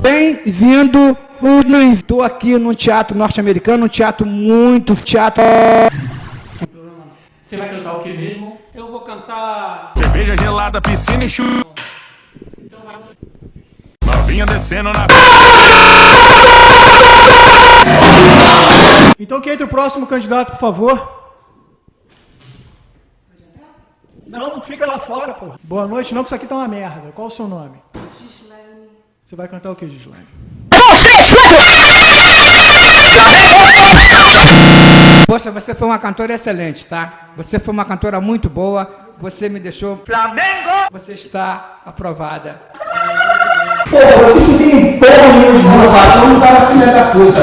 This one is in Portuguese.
Bem-vindo. Estou aqui num teatro norte-americano, um teatro muito teatro. Você vai cantar o que mesmo? Eu vou cantar. Cerveja gelada, piscina e chuva. Novinha descendo na. Então que entre o próximo candidato, por favor. Não, não fica lá fora, pô. Boa noite, não, que isso aqui tá uma merda. Qual o seu nome? Gislaine. Você vai cantar o que, Gislaine? Poxa, você foi uma cantora excelente, tá? Você foi uma cantora muito boa. Você me deixou. Flamengo! Você está aprovada. Pô, você não tem porra nenhuma de eu não cara filha da puta.